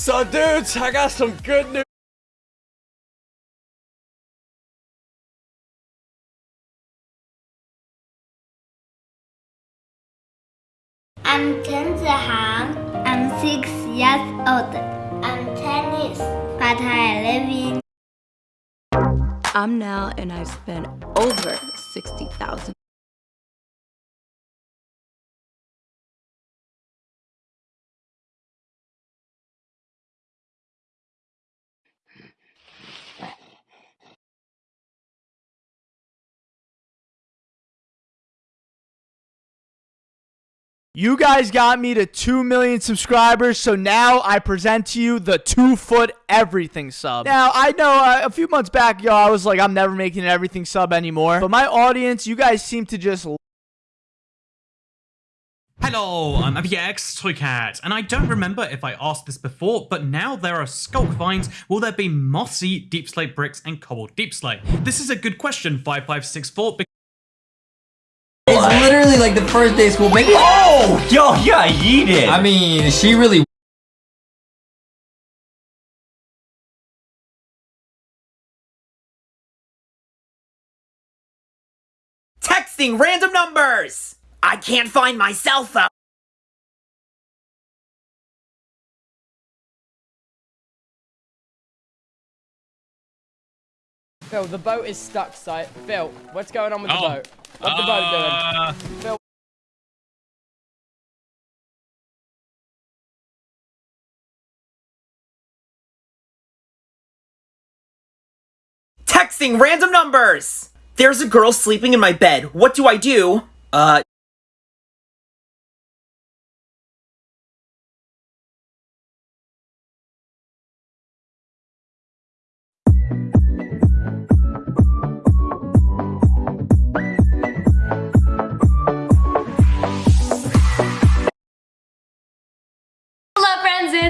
So dudes, I got some good news. I'm Chen Zihang. I'm six years old. I'm tennis, but I live in I'm now and I've spent over 60,000. You guys got me to 2 million subscribers, so now I present to you the two foot everything sub. Now, I know uh, a few months back, yo, I was like, I'm never making an everything sub anymore. But my audience, you guys seem to just Hello, I'm AppyX Toycat, and I don't remember if I asked this before, but now there are sculk vines, will there be mossy deep slate bricks and cobbled deep slate? This is a good question, 5564, It's literally like the first day of school. Make Oh, yo, yeah, yeet it. I mean, she really. Texting random numbers. I can't find my cell phone. Phil, the boat is stuck, site. Phil, what's going on with the Oh, boat? What's the boat doing? Uh, Texting random numbers. There's a girl sleeping in my bed. What do I do? Uh,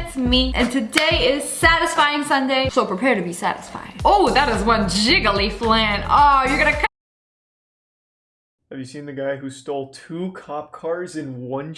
it's me, and today is Satisfying Sunday, so prepare to be satisfied. Oh, that is one jiggly flan. Oh, you're gonna Have you seen the guy who stole two cop cars in one